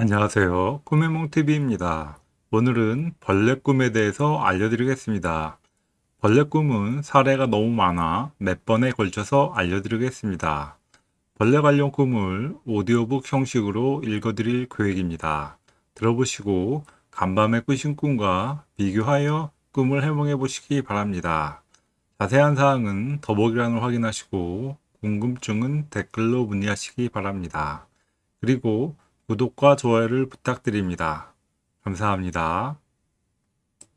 안녕하세요. 꿈의몽TV입니다. 오늘은 벌레 꿈에 대해서 알려드리겠습니다. 벌레 꿈은 사례가 너무 많아 몇 번에 걸쳐서 알려드리겠습니다. 벌레 관련 꿈을 오디오북 형식으로 읽어드릴 계획입니다. 들어보시고 간밤에 꾸신 꿈과 비교하여 꿈을 해몽해 보시기 바랍니다. 자세한 사항은 더보기란을 확인하시고 궁금증은 댓글로 문의하시기 바랍니다. 그리고 구독과 좋아요를 부탁드립니다. 감사합니다.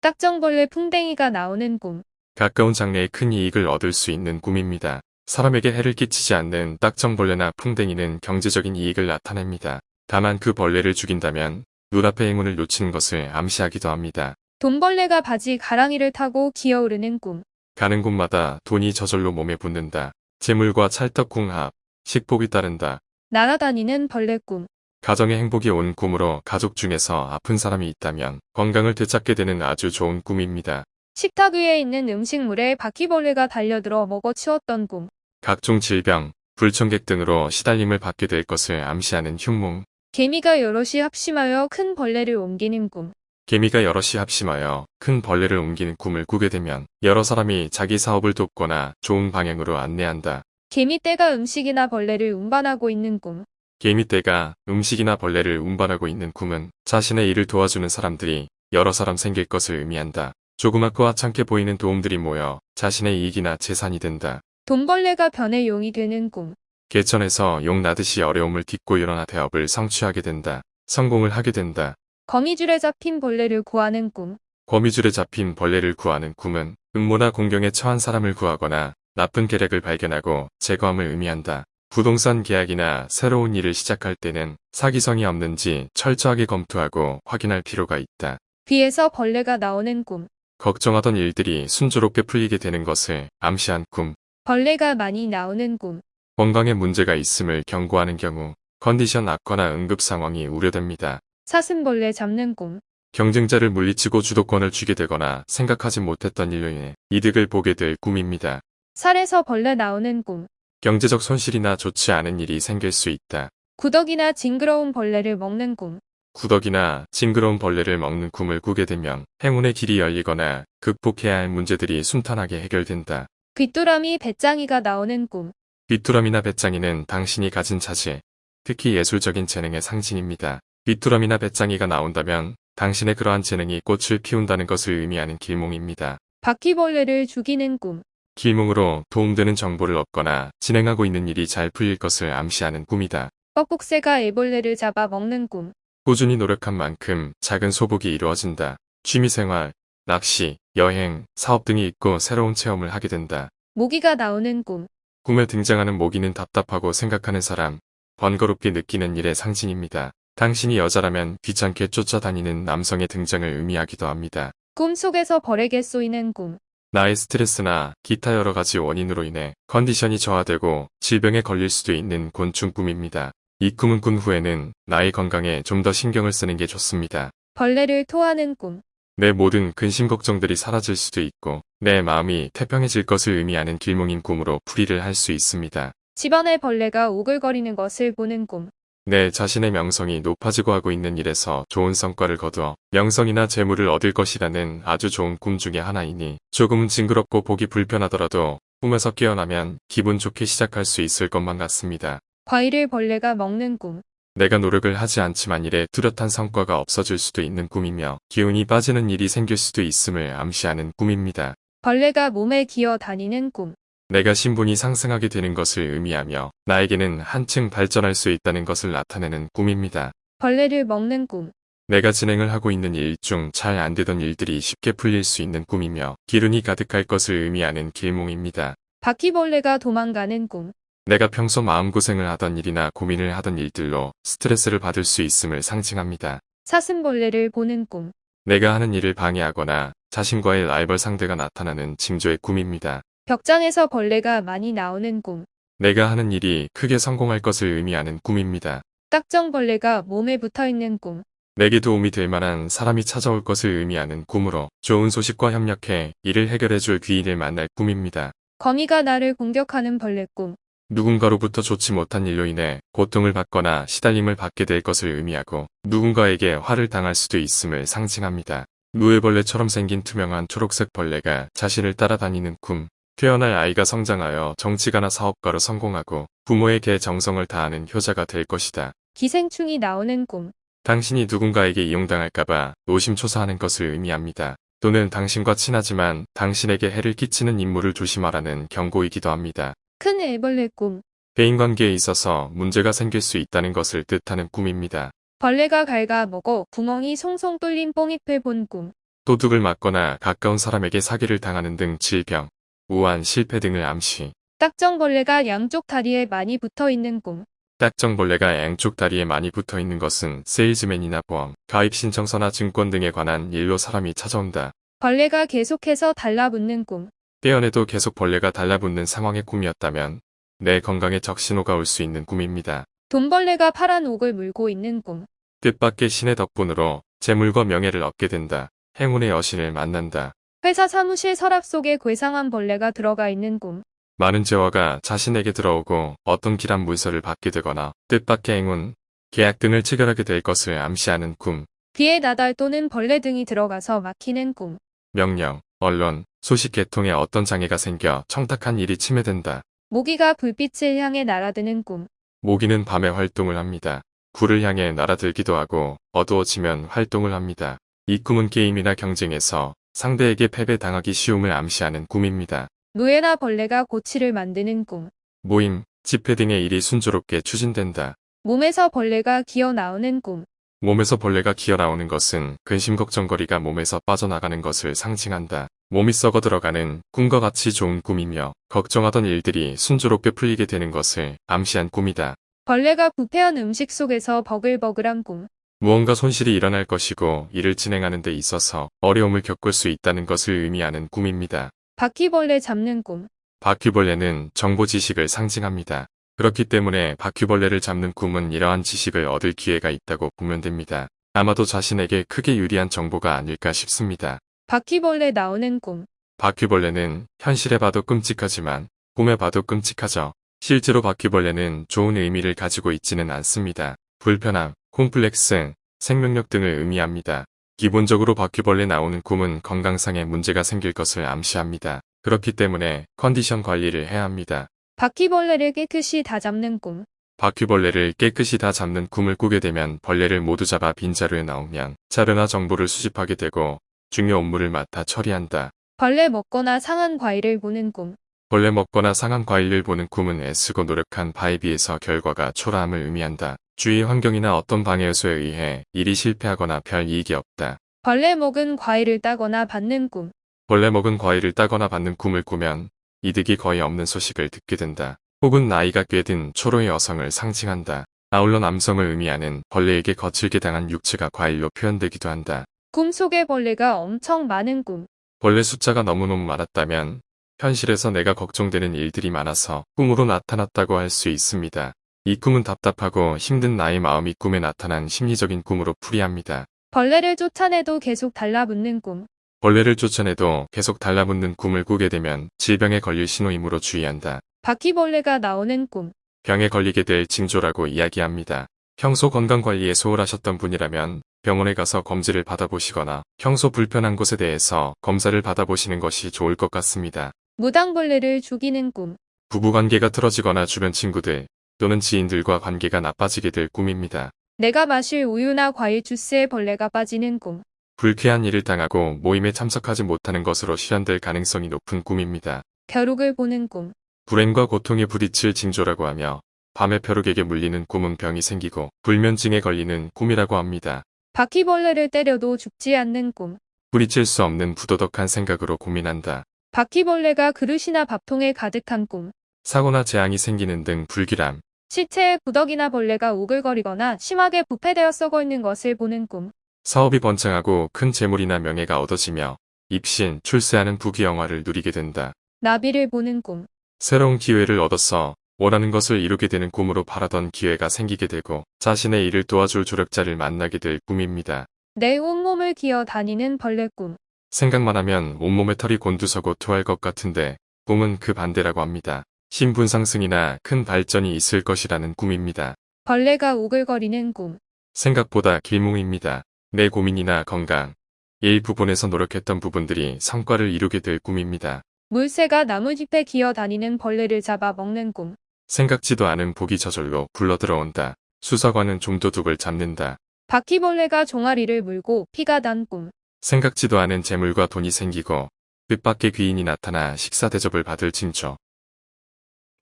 딱정벌레 풍뎅이가 나오는 꿈. 가까운 장래에 큰 이익을 얻을 수 있는 꿈입니다. 사람에게 해를 끼치지 않는 딱정벌레나 풍뎅이는 경제적인 이익을 나타냅니다. 다만 그 벌레를 죽인다면 눈앞의 행운을 놓치는 것을 암시하기도 합니다. 돈벌레가 바지 가랑이를 타고 기어오르는 꿈. 가는 곳마다 돈이 저절로 몸에 붙는다. 재물과 찰떡궁합, 식복이 따른다. 날아다니는 벌레 꿈. 가정의 행복이 온 꿈으로 가족 중에서 아픈 사람이 있다면 건강을 되찾게 되는 아주 좋은 꿈입니다. 식탁 위에 있는 음식물에 바퀴벌레가 달려들어 먹어치웠던 꿈. 각종 질병, 불청객 등으로 시달림을 받게 될 것을 암시하는 흉몽. 개미가 여럿이 합심하여 큰 벌레를 옮기는 꿈. 개미가 여럿이 합심하여 큰 벌레를 옮기는 꿈을 꾸게 되면 여러 사람이 자기 사업을 돕거나 좋은 방향으로 안내한다. 개미떼가 음식이나 벌레를 운반하고 있는 꿈. 개미떼가 음식이나 벌레를 운반하고 있는 꿈은 자신의 일을 도와주는 사람들이 여러 사람 생길 것을 의미한다. 조그맣고 하찮게 보이는 도움들이 모여 자신의 이익이나 재산이 된다. 돈벌레가 변해 용이 되는 꿈. 개천에서 용 나듯이 어려움을 딛고 일어나 대업을 성취하게 된다. 성공을 하게 된다. 거미줄에 잡힌 벌레를 구하는 꿈. 거미줄에 잡힌 벌레를 구하는 꿈은 음모나 공경에 처한 사람을 구하거나 나쁜 계략을 발견하고 제거함을 의미한다. 부동산 계약이나 새로운 일을 시작할 때는 사기성이 없는지 철저하게 검토하고 확인할 필요가 있다. 귀에서 벌레가 나오는 꿈. 걱정하던 일들이 순조롭게 풀리게 되는 것을 암시한 꿈. 벌레가 많이 나오는 꿈. 건강에 문제가 있음을 경고하는 경우 컨디션 악화나 응급 상황이 우려됩니다. 사슴벌레 잡는 꿈. 경쟁자를 물리치고 주도권을 쥐게 되거나 생각하지 못했던 일로 인해 이득을 보게 될 꿈입니다. 살에서 벌레 나오는 꿈. 경제적 손실이나 좋지 않은 일이 생길 수 있다. 구더기나 징그러운 벌레를 먹는 꿈. 구더기나 징그러운 벌레를 먹는 꿈을 꾸게 되면 행운의 길이 열리거나 극복해야 할 문제들이 순탄하게 해결된다. 귀뚜라미 배짱이가 나오는 꿈. 귀뚜라미나 배짱이는 당신이 가진 자질, 특히 예술적인 재능의 상징입니다. 귀뚜라미나 배짱이가 나온다면 당신의 그러한 재능이 꽃을 피운다는 것을 의미하는 길몽입니다. 바퀴벌레를 죽이는 꿈. 길몽으로 도움되는 정보를 얻거나 진행하고 있는 일이 잘 풀릴 것을 암시하는 꿈이다. 뻐꾹새가 애벌레를 잡아 먹는 꿈. 꾸준히 노력한 만큼 작은 소복이 이루어진다. 취미생활, 낚시, 여행, 사업 등이 있고 새로운 체험을 하게 된다. 모기가 나오는 꿈. 꿈에 등장하는 모기는 답답하고 생각하는 사람, 번거롭게 느끼는 일의 상징입니다. 당신이 여자라면 귀찮게 쫓아다니는 남성의 등장을 의미하기도 합니다. 꿈속에서 벌에게 쏘이는 꿈. 나의 스트레스나 기타 여러 가지 원인으로 인해 컨디션이 저하되고 질병에 걸릴 수도 있는 곤충 꿈입니다. 이 꿈은 꾼 후에는 나의 건강에 좀 더 신경을 쓰는 게 좋습니다. 벌레를 토하는 꿈. 내 모든 근심 걱정들이 사라질 수도 있고 내 마음이 태평해질 것을 의미하는 길몽인 꿈으로 풀이를 할 수 있습니다. 집안에 벌레가 오글거리는 것을 보는 꿈. 내 자신의 명성이 높아지고 하고 있는 일에서 좋은 성과를 거두어 명성이나 재물을 얻을 것이라는 아주 좋은 꿈 중에 하나이니 조금은 징그럽고 보기 불편하더라도 꿈에서 깨어나면 기분 좋게 시작할 수 있을 것만 같습니다. 과일을 벌레가 먹는 꿈. 내가 노력을 하지 않지만 일에 뚜렷한 성과가 없어질 수도 있는 꿈이며 기운이 빠지는 일이 생길 수도 있음을 암시하는 꿈입니다. 벌레가 몸에 기어 다니는 꿈. 내가 신분이 상승하게 되는 것을 의미하며 나에게는 한층 발전할 수 있다는 것을 나타내는 꿈입니다. 벌레를 먹는 꿈. 내가 진행을 하고 있는 일 중 잘 안 되던 일들이 쉽게 풀릴 수 있는 꿈이며 기운이 가득할 것을 의미하는 길몽입니다. 바퀴벌레가 도망가는 꿈. 내가 평소 마음고생을 하던 일이나 고민을 하던 일들로 스트레스를 받을 수 있음을 상징합니다. 사슴벌레를 보는 꿈. 내가 하는 일을 방해하거나 자신과의 라이벌 상대가 나타나는 징조의 꿈입니다. 벽장에서 벌레가 많이 나오는 꿈. 내가 하는 일이 크게 성공할 것을 의미하는 꿈입니다. 딱정벌레가 몸에 붙어있는 꿈. 내게 도움이 될 만한 사람이 찾아올 것을 의미하는 꿈으로 좋은 소식과 협력해 일을 해결해 줄 귀인을 만날 꿈입니다. 거미가 나를 공격하는 벌레 꿈. 누군가로부터 좋지 못한 일로 인해 고통을 받거나 시달림을 받게 될 것을 의미하고 누군가에게 화를 당할 수도 있음을 상징합니다. 누에벌레처럼 생긴 투명한 초록색 벌레가 자신을 따라다니는 꿈. 태어날 아이가 성장하여 정치가나 사업가로 성공하고 부모에게 정성을 다하는 효자가 될 것이다. 기생충이 나오는 꿈. 당신이 누군가에게 이용당할까봐 노심초사하는 것을 의미합니다. 또는 당신과 친하지만 당신에게 해를 끼치는 인물을 조심하라는 경고이기도 합니다. 큰 애벌레 꿈. 대인관계에 있어서 문제가 생길 수 있다는 것을 뜻하는 꿈입니다. 벌레가 갉아먹어 구멍이 송송 뚫린 뽕잎을 본 꿈. 도둑을 맞거나 가까운 사람에게 사기를 당하는 등 질병, 우한, 실패 등을 암시. 딱정벌레가 양쪽 다리에 많이 붙어 있는 꿈. 딱정벌레가 양쪽 다리에 많이 붙어 있는 것은 세일즈맨이나 보험, 가입 신청서나 증권 등에 관한 일로 사람이 찾아온다. 벌레가 계속해서 달라붙는 꿈. 떼어내도 계속 벌레가 달라붙는 상황의 꿈이었다면 내 건강에 적신호가 올 수 있는 꿈입니다. 돈벌레가 파란 옥을 물고 있는 꿈. 뜻밖의 신의 덕분으로 재물과 명예를 얻게 된다. 행운의 여신을 만난다. 회사 사무실 서랍 속에 괴상한 벌레가 들어가 있는 꿈. 많은 재화가 자신에게 들어오고 어떤 길한 문서를 받게 되거나 뜻밖의 행운, 계약 등을 체결하게 될 것을 암시하는 꿈, 귀에 나달 또는 벌레 등이 들어가서 막히는 꿈. 명령, 언론, 소식 개통에 어떤 장애가 생겨 청탁한 일이 침해된다. 모기가 불빛을 향해 날아드는 꿈. 모기는 밤에 활동을 합니다. 불을 향해 날아들기도 하고 어두워지면 활동을 합니다. 이 꿈은 게임이나 경쟁에서 상대에게 패배당하기 쉬움을 암시하는 꿈입니다. 노예나 벌레가 고치를 만드는 꿈. 모임, 집회 등의 일이 순조롭게 추진된다. 몸에서 벌레가 기어 나오는 꿈. 몸에서 벌레가 기어나오는 것은 근심 걱정거리가 몸에서 빠져나가는 것을 상징한다. 몸이 썩어 들어가는 꿈과 같이 좋은 꿈이며 걱정하던 일들이 순조롭게 풀리게 되는 것을 암시한 꿈이다. 벌레가 부패한 음식 속에서 버글버글한 꿈. 무언가 손실이 일어날 것이고 일을 진행하는 데 있어서 어려움을 겪을 수 있다는 것을 의미하는 꿈입니다. 바퀴벌레 잡는 꿈. 바퀴벌레는 정보 지식을 상징합니다. 그렇기 때문에 바퀴벌레를 잡는 꿈은 이러한 지식을 얻을 기회가 있다고 보면 됩니다. 아마도 자신에게 크게 유리한 정보가 아닐까 싶습니다. 바퀴벌레 나오는 꿈. 바퀴벌레는 현실에 봐도 끔찍하지만 꿈에 봐도 끔찍하죠. 실제로 바퀴벌레는 좋은 의미를 가지고 있지는 않습니다. 불편함, 콤플렉스, 생명력 등을 의미합니다. 기본적으로 바퀴벌레 나오는 꿈은 건강상의 문제가 생길 것을 암시합니다. 그렇기 때문에 컨디션 관리를 해야 합니다. 바퀴벌레를 깨끗이 다 잡는 꿈. 바퀴벌레를 깨끗이 다 잡는 꿈을 꾸게 되면 벌레를 모두 잡아 빈자루에 넣으면 자료나 정보를 수집하게 되고 중요 업무를 맡아 처리한다. 벌레 먹거나 상한 과일을 보는 꿈. 벌레 먹거나 상한 과일을 보는 꿈은 애쓰고 노력한 바에 비해서 결과가 초라함을 의미한다. 주위 환경이나 어떤 방해 요소에 의해 일이 실패하거나 별 이익이 없다. 벌레 먹은 과일을 따거나 받는 꿈. 벌레 먹은 과일을 따거나 받는 꿈을 꾸면 이득이 거의 없는 소식을 듣게 된다. 혹은 나이가 꽤 든 초로의 여성을 상징한다. 아울러 남성을 의미하는 벌레에게 거칠게 당한 육체가 과일로 표현되기도 한다. 꿈속에 벌레가 엄청 많은 꿈. 벌레 숫자가 너무너무 많았다면 현실에서 내가 걱정되는 일들이 많아서 꿈으로 나타났다고 할 수 있습니다. 이 꿈은 답답하고 힘든 나의 마음이 꿈에 나타난 심리적인 꿈으로 풀이합니다. 벌레를 쫓아내도 계속 달라붙는 꿈. 벌레를 쫓아내도 계속 달라붙는 꿈을 꾸게 되면 질병에 걸릴 신호이므로 주의한다. 바퀴벌레가 나오는 꿈. 병에 걸리게 될 징조라고 이야기합니다. 평소 건강관리에 소홀하셨던 분이라면 병원에 가서 검진을 받아보시거나 평소 불편한 곳에 대해서 검사를 받아보시는 것이 좋을 것 같습니다. 무당벌레를 죽이는 꿈. 부부관계가 틀어지거나 주변 친구들 또는 지인들과 관계가 나빠지게 될 꿈입니다. 내가 마실 우유나 과일 주스에 벌레가 빠지는 꿈. 불쾌한 일을 당하고 모임에 참석하지 못하는 것으로 실현될 가능성이 높은 꿈입니다. 벼룩을 보는 꿈. 불행과 고통에 부딪힐 징조라고 하며 밤에 벼룩에게 물리는 꿈은 병이 생기고 불면증에 걸리는 꿈이라고 합니다. 바퀴벌레를 때려도 죽지 않는 꿈. 뿌리칠 수 없는 부도덕한 생각으로 고민한다. 바퀴벌레가 그릇이나 밥통에 가득한 꿈. 사고나 재앙이 생기는 등 불길함, 시체에 구더기나 벌레가 우글거리거나 심하게 부패되어 썩어 있는 것을 보는 꿈. 사업이 번창하고 큰 재물이나 명예가 얻어지며 입신, 출세하는 부귀영화를 누리게 된다. 나비를 보는 꿈. 새로운 기회를 얻어서 원하는 것을 이루게 되는 꿈으로 바라던 기회가 생기게 되고 자신의 일을 도와줄 조력자를 만나게 될 꿈입니다. 내 온몸을 기어 다니는 벌레 꿈. 생각만 하면 온몸에 털이 곤두서고 토할 것 같은데 꿈은 그 반대라고 합니다. 신분 상승이나 큰 발전이 있을 것이라는 꿈입니다. 벌레가 우글거리는 꿈. 생각보다 길몽입니다. 내 고민이나 건강, 일 부분에서 노력했던 부분들이 성과를 이루게 될 꿈입니다. 물새가 나무잎에 기어 다니는 벌레를 잡아 먹는 꿈. 생각지도 않은 복이 저절로 굴러들어온다. 수사관은 좀도둑을 잡는다. 바퀴벌레가 종아리를 물고 피가 난 꿈. 생각지도 않은 재물과 돈이 생기고 뜻밖의 귀인이 나타나 식사 대접을 받을 징조.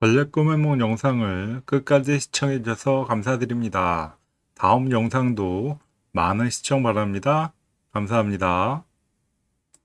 벌레 꿈의梦 영상을 끝까지 시청해주셔서 감사드립니다. 다음 영상도 많은 시청 바랍니다. 감사합니다.